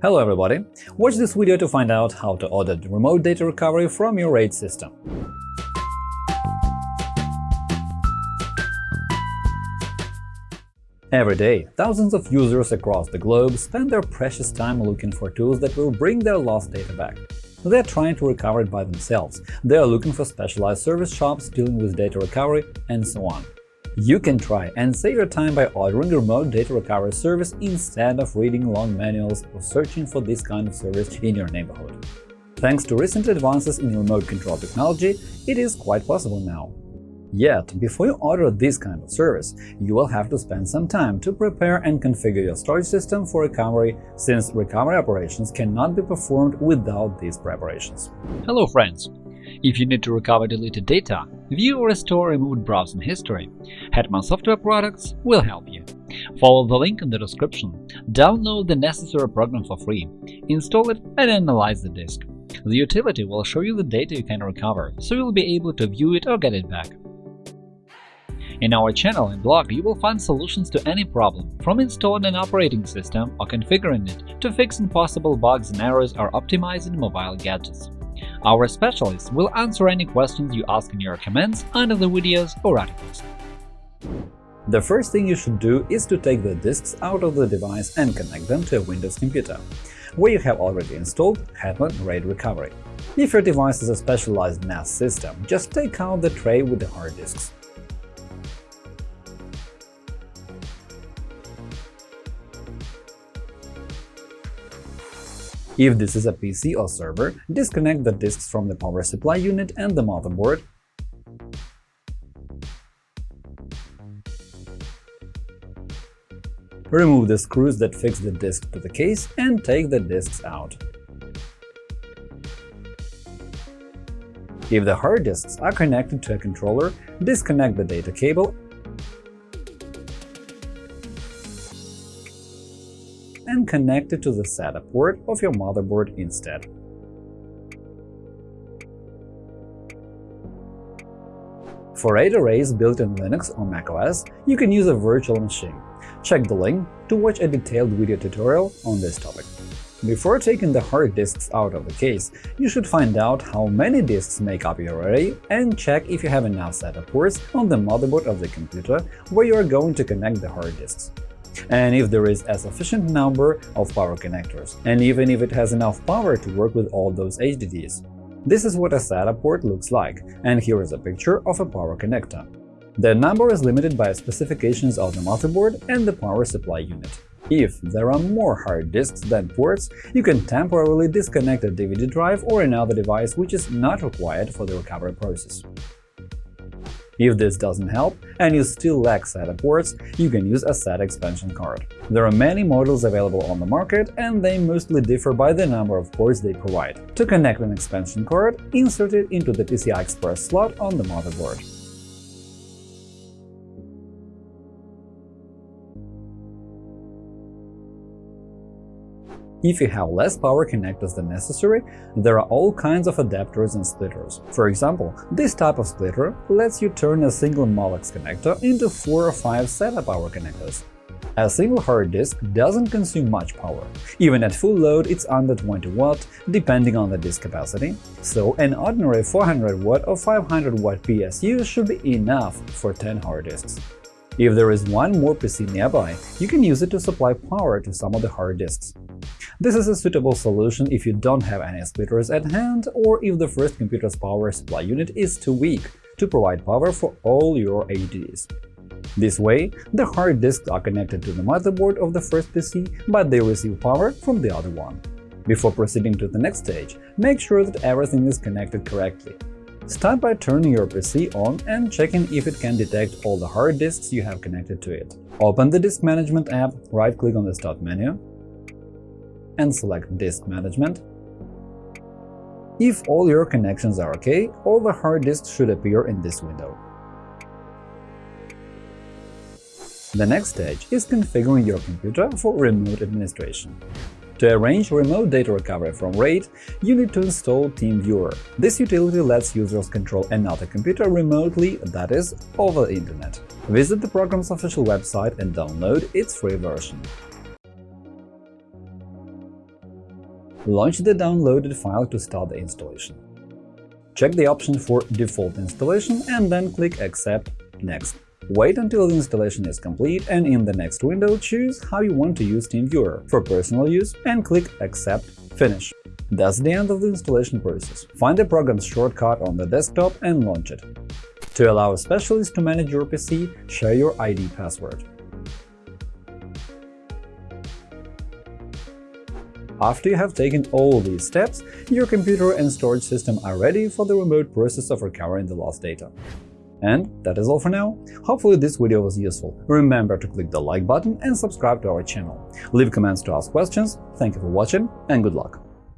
Hello everybody! Watch this video to find out how to audit remote data recovery from your RAID system. Every day, thousands of users across the globe spend their precious time looking for tools that will bring their lost data back. They're trying to recover it by themselves, they are looking for specialized service shops dealing with data recovery, and so on. You can try and save your time by ordering a remote data recovery service instead of reading long manuals or searching for this kind of service in your neighborhood. Thanks to recent advances in remote control technology, it is quite possible now. Yet, before you order this kind of service, you will have to spend some time to prepare and configure your storage system for recovery, since recovery operations cannot be performed without these preparations. Hello friends! If you need to recover deleted data, view or restore removed browsing history, Hetman Software Products will help you. Follow the link in the description, download the necessary program for free, install it and analyze the disk. The utility will show you the data you can recover, so you'll be able to view it or get it back. In our channel and blog, you will find solutions to any problem, from installing an operating system or configuring it to fixing possible bugs and errors or optimizing mobile gadgets. Our specialists will answer any questions you ask in your comments under the videos or articles. The first thing you should do is to take the disks out of the device and connect them to a Windows computer, where you have already installed Hetman RAID Recovery. If your device is a specialized NAS system, just take out the tray with the hard disks. If this is a PC or server, disconnect the disks from the power supply unit and the motherboard. Remove the screws that fix the disk to the case and take the disks out. If the hard disks are connected to a controller, disconnect the data cable and connect it to the SATA port of your motherboard instead. For RAID arrays built in Linux or macOS, you can use a virtual machine. Check the link to watch a detailed video tutorial on this topic. Before taking the hard disks out of the case, you should find out how many disks make up your array and check if you have enough SATA ports on the motherboard of the computer where you are going to connect the hard disks and if there is a sufficient number of power connectors, and even if it has enough power to work with all those HDDs. This is what a SATA port looks like, and here is a picture of a power connector. The number is limited by specifications of the motherboard and the power supply unit. If there are more hard disks than ports, you can temporarily disconnect a DVD drive or another device which is not required for the recovery process. If this doesn't help and you still lack SATA ports, you can use a SATA expansion card. There are many models available on the market, and they mostly differ by the number of ports they provide. To connect an expansion card, insert it into the PCI Express slot on the motherboard. If you have less power connectors than necessary, there are all kinds of adapters and splitters. For example, this type of splitter lets you turn a single Molex connector into 4 or 5 SATA power connectors. A single hard disk doesn't consume much power. Even at full load, it's under 20 watt, depending on the disk capacity, so an ordinary 400 watt or 500 watt PSU should be enough for 10 hard disks. If there is one more PC nearby, you can use it to supply power to some of the hard disks. This is a suitable solution if you don't have any splitters at hand or if the first computer's power supply unit is too weak to provide power for all your HDDs. This way, the hard disks are connected to the motherboard of the first PC, but they receive power from the other one. Before proceeding to the next stage, make sure that everything is connected correctly. Start by turning your PC on and checking if it can detect all the hard disks you have connected to it. Open the Disk Management app, right-click on the Start menu, and select Disk Management. If all your connections are OK, all the hard disks should appear in this window. The next stage is configuring your computer for remote administration. To arrange remote data recovery from RAID, you need to install TeamViewer. This utility lets users control another computer remotely, that is, over the internet. Visit the program's official website and download its free version. Launch the downloaded file to start the installation. Check the option for Default installation and then click Accept Next. Wait until the installation is complete and in the next window choose how you want to use TeamViewer for personal use and click Accept Finish. That's the end of the installation process. Find the program's shortcut on the desktop and launch it. To allow a specialist to manage your PC, share your ID password. After you have taken all these steps, your computer and storage system are ready for the remote process of recovering the lost data. And that is all for now. Hopefully this video was useful. Remember to click the like button and subscribe to our channel. Leave comments to ask questions. Thank you for watching and good luck!